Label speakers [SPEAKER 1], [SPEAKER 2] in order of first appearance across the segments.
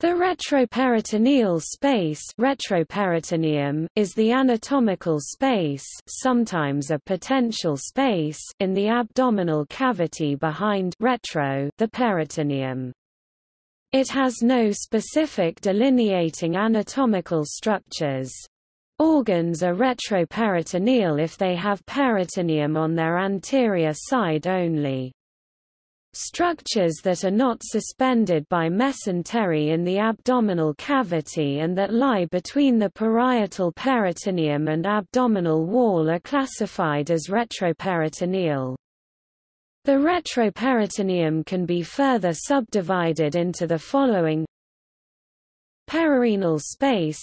[SPEAKER 1] The retroperitoneal space retroperitoneum is the anatomical space sometimes a potential space in the abdominal cavity behind retro the peritoneum. It has no specific delineating anatomical structures. Organs are retroperitoneal if they have peritoneum on their anterior side only. Structures that are not suspended by mesentery in the abdominal cavity and that lie between the parietal peritoneum and abdominal wall are classified as retroperitoneal. The retroperitoneum can be further subdivided into the following. Perirenal space.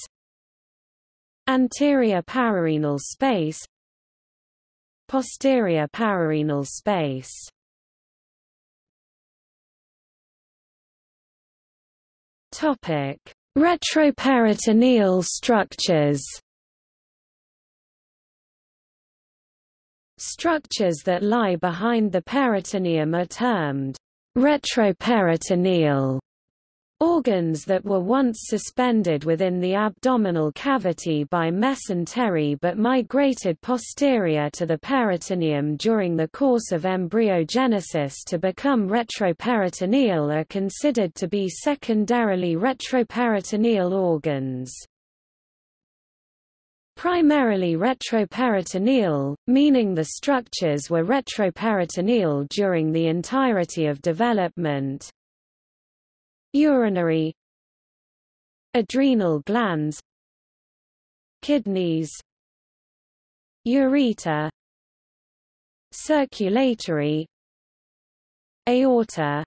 [SPEAKER 1] Anterior pararenal space. Posterior pararenal space Topic: Retroperitoneal structures. Structures that lie behind the peritoneum are termed retroperitoneal Organs that were once suspended within the abdominal cavity by mesentery but migrated posterior to the peritoneum during the course of embryogenesis to become retroperitoneal are considered to be secondarily retroperitoneal organs. Primarily retroperitoneal, meaning the structures were retroperitoneal during the entirety of development, urinary adrenal glands kidneys ureter circulatory aorta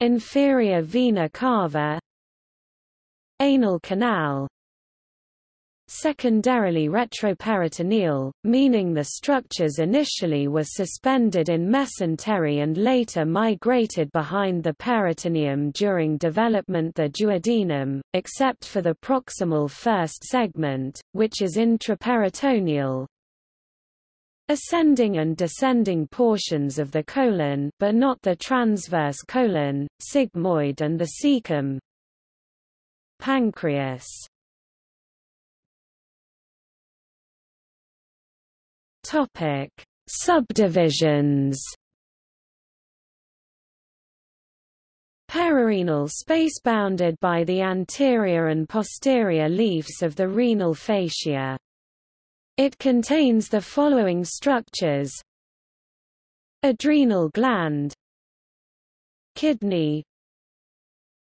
[SPEAKER 1] inferior vena cava anal canal secondarily retroperitoneal, meaning the structures initially were suspended in mesentery and later migrated behind the peritoneum during development the duodenum, except for the proximal first segment, which is intraperitoneal, ascending and descending portions of the colon but not the transverse colon, sigmoid and the cecum. Pancreas Topic: Subdivisions. Perirenal space bounded by the anterior and posterior leaves of the renal fascia. It contains the following structures Adrenal gland Kidney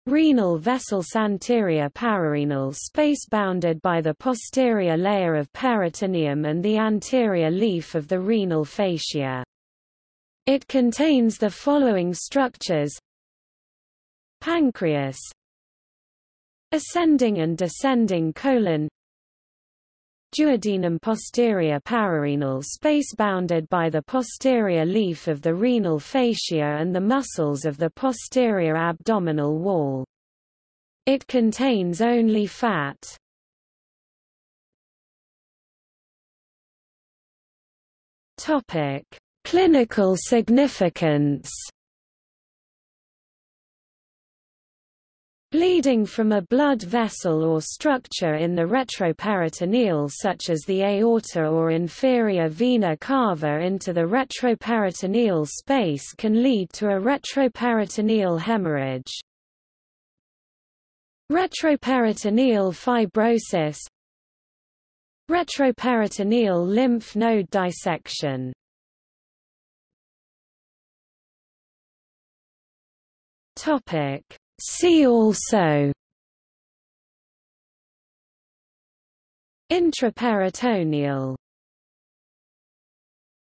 [SPEAKER 1] Renal vessels anterior pararenal space bounded by the posterior layer of peritoneum and the anterior leaf of the renal fascia. It contains the following structures. Pancreas. Ascending and descending colon Duodenum posterior pararenal space bounded by the posterior leaf of the renal fascia and the muscles of the posterior abdominal wall. It contains only fat. Topic: Clinical significance Bleeding from a blood vessel or structure in the retroperitoneal such as the aorta or inferior vena cava into the retroperitoneal space can lead to a retroperitoneal hemorrhage. Retroperitoneal fibrosis. Retroperitoneal lymph node dissection. Topic See also Intraperitoneal